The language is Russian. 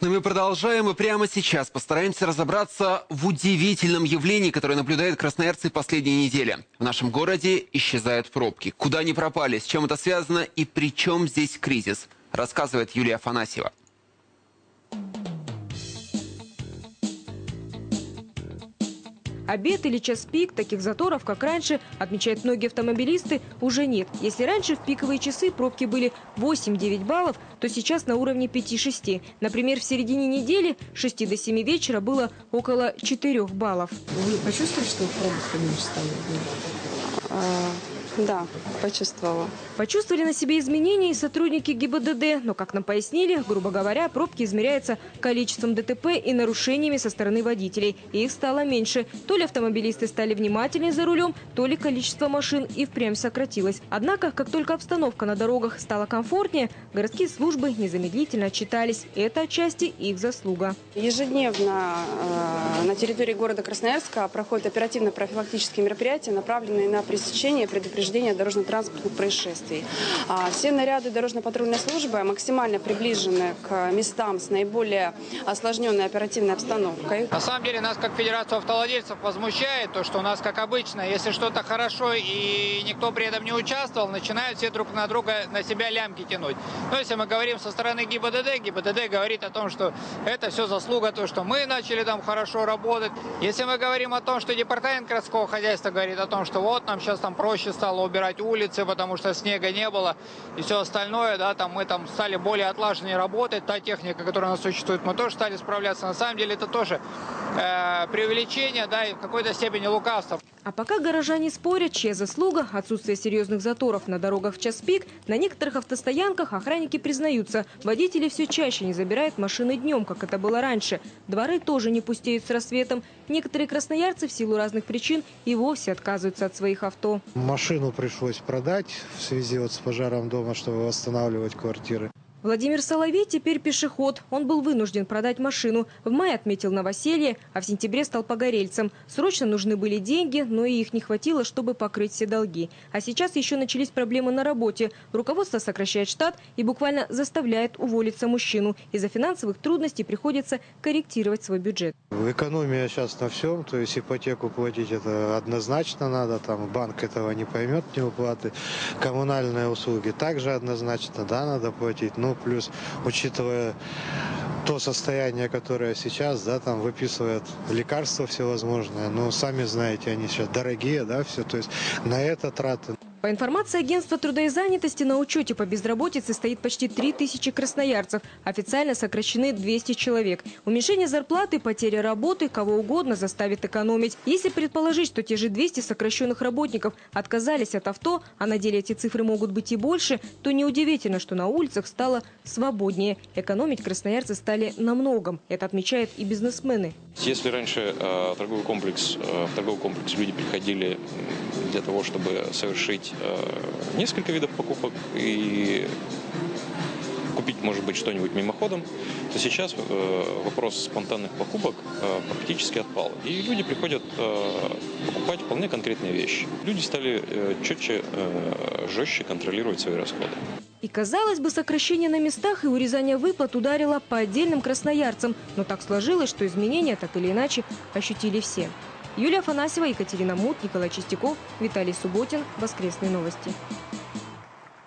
Но мы продолжаем и прямо сейчас постараемся разобраться в удивительном явлении, которое наблюдают красноярцы последние недели. В нашем городе исчезают пробки. Куда они пропали, с чем это связано и при чем здесь кризис, рассказывает Юлия Афанасьева. Обед или час пик, таких заторов, как раньше, отмечают многие автомобилисты, уже нет. Если раньше в пиковые часы пробки были 8-9 баллов, то сейчас на уровне 5-6. Например, в середине недели с 6 до 7 вечера было около 4 баллов. Вы почувствовали, что пробок поменьше стало? Да, почувствовала. Почувствовали на себе изменения и сотрудники ГИБДД, но, как нам пояснили, грубо говоря, пробки измеряются количеством ДТП и нарушениями со стороны водителей. И их стало меньше. То ли автомобилисты стали внимательнее за рулем, то ли количество машин и впрямь сократилось. Однако, как только обстановка на дорогах стала комфортнее, городские службы незамедлительно отчитались. Это отчасти их заслуга. Ежедневно э, на территории города Красноярска проходят оперативно-профилактические мероприятия, направленные на пресечение и предупреждение дорожно-транспортных происшествий. А, Все наряды дорожно-патрульной службы максимально приближены к местам с наиболее осложненной оперативной обстановкой. На самом деле нас как Федерацию автовладельцев возмущает то, что у нас, как обычно, если что-то хорошо и никто при этом не участвовал, начинают все друг на друга на себя лямки тянуть. Но если мы говорим со стороны ГИБДД, ГИБДД говорит о том, что это все заслуга, то, что мы начали там хорошо работать. Если мы говорим о том, что департамент городского хозяйства говорит о том, что вот нам сейчас там проще стало убирать улицы, потому что снега не было и все остальное, да, там мы там стали более отлаженнее работать, та техника, которая у нас существует, мы тоже стали справляться. На самом деле это тоже э, преувеличение, да, и в какой-то степени лукавство. А пока горожане спорят, чья заслуга – отсутствие серьезных заторов на дорогах в час пик, на некоторых автостоянках охранники признаются, водители все чаще не забирают машины днем, как это было раньше. Дворы тоже не пустеют с рассветом. Некоторые красноярцы в силу разных причин и вовсе отказываются от своих авто. Машину пришлось продать в связи вот с пожаром дома, чтобы восстанавливать квартиры. Владимир Соловей теперь пешеход. Он был вынужден продать машину. В мае отметил новоселье, а в сентябре стал погорельцем. Срочно нужны были деньги, но и их не хватило, чтобы покрыть все долги. А сейчас еще начались проблемы на работе. Руководство сокращает штат и буквально заставляет уволиться мужчину. Из-за финансовых трудностей приходится корректировать свой бюджет. Экономия сейчас на всем, то есть ипотеку платить это однозначно надо, там банк этого не поймет, не уплаты. Коммунальные услуги также однозначно, да, надо платить. Ну, плюс, учитывая то состояние, которое сейчас, да, там выписывают лекарства всевозможные, ну, сами знаете, они сейчас дорогие, да, все, то есть на это траты. По информации агентства труда и занятости, на учете по безработице стоит почти 3000 красноярцев. Официально сокращены 200 человек. Уменьшение зарплаты, потеря работы, кого угодно заставит экономить. Если предположить, что те же 200 сокращенных работников отказались от авто, а на деле эти цифры могут быть и больше, то неудивительно, что на улицах стало свободнее. Экономить красноярцы стали на многом. Это отмечают и бизнесмены. Если раньше э, торговый комплекс, э, в торговый комплекс люди приходили для того, чтобы совершить э, несколько видов покупок и купить, может быть, что-нибудь мимоходом, то сейчас э, вопрос спонтанных покупок э, практически отпал. И люди приходят э, покупать вполне конкретные вещи. Люди стали четче, жестче контролировать свои расходы. И, казалось бы, сокращение на местах и урезание выплат ударило по отдельным красноярцам. Но так сложилось, что изменения так или иначе ощутили все. Юлия Афанасьева, Екатерина Мут, Николай Чистяков, Виталий Субботин. Воскресные новости.